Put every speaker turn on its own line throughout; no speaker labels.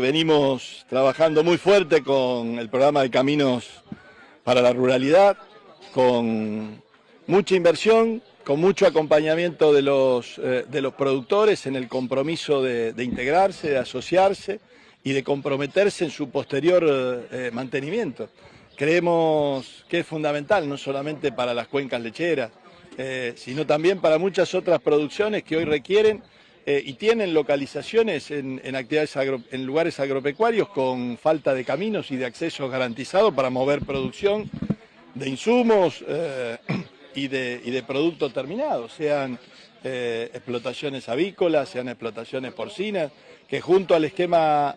Venimos trabajando muy fuerte con el programa de Caminos para la Ruralidad, con mucha inversión, con mucho acompañamiento de los, eh, de los productores en el compromiso de, integrarse, de asociarse y de comprometerse en su posterior eh, mantenimiento. Creemos que es fundamental, no solamente para las cuencas lecheras, eh, sino también para muchas otras producciones que hoy requieren eh, y tienen localizaciones en, actividades en lugares agropecuarios con falta de caminos y de acceso garantizado para mover producción de insumos eh, y, de, y, de, productos terminados, sean eh, explotaciones avícolas, sean explotaciones porcinas, que junto al esquema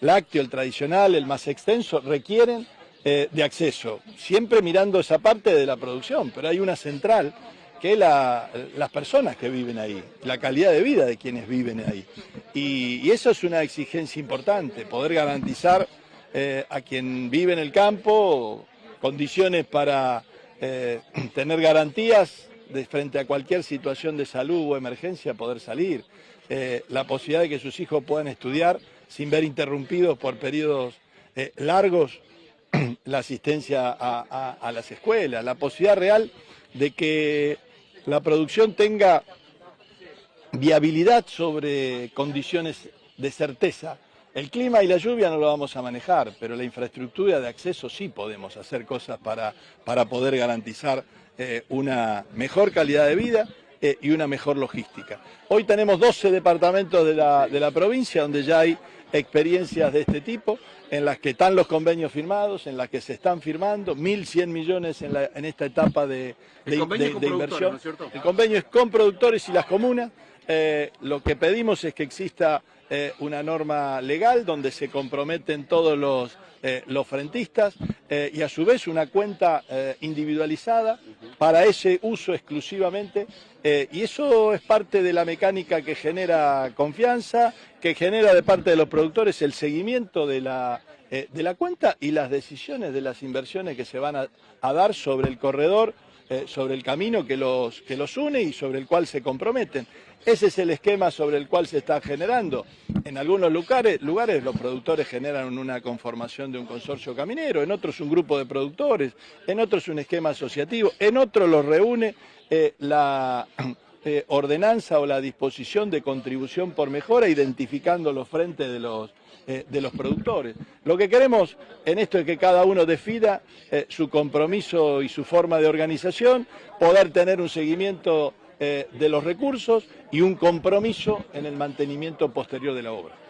lácteo, el tradicional, el más extenso, requieren de acceso, siempre mirando esa parte de la producción, pero hay una central que la, las personas que viven ahí, la calidad de vida de quienes viven ahí. Y, eso es una exigencia importante, poder garantizar eh, a quien vive en el campo condiciones para eh, tener garantías de frente a cualquier situación de salud o emergencia, poder salir, eh, la posibilidad de que sus hijos puedan estudiar sin ver interrumpidos por periodos largos la asistencia a las escuelas, la posibilidad real de que la producción tenga viabilidad sobre condiciones de certeza. El clima y la lluvia no lo vamos a manejar, pero la infraestructura de acceso sí podemos hacer cosas para, para poder garantizar eh, una mejor calidad de vida eh, y una mejor logística. Hoy tenemos 12 departamentos de la, de la provincia donde ya hay experiencias de este tipo, en las que están los convenios firmados, en las que se están firmando, 1.100 millones en, la, en, esta etapa de, de, de, de inversión. ¿no el convenio es con productores y las comunas. Eh, lo que pedimos es que exista eh, una norma legal donde se comprometen todos los, eh, los frentistas eh, y a su vez una cuenta eh, individualizada para ese uso exclusivamente y eso es parte de la mecánica que genera confianza, que genera de parte de los productores el seguimiento de la, de la cuenta y las decisiones de las inversiones que se van a, a dar sobre el corredor eh, sobre el camino que los, que los une y sobre el cual se comprometen. Ese es el esquema sobre el cual se está generando. En algunos lugares, lugares los productores generan una conformación de un consorcio caminero, en otros un grupo de productores, en otros un esquema asociativo, en otros los reúne eh, la eh, ordenanza o la disposición de contribución por mejora identificando los frentes de los, eh, de los productores. Lo que queremos en esto es que cada uno defida eh, su compromiso y su forma de organización, poder tener un seguimiento de los recursos y un compromiso en el mantenimiento posterior de la obra.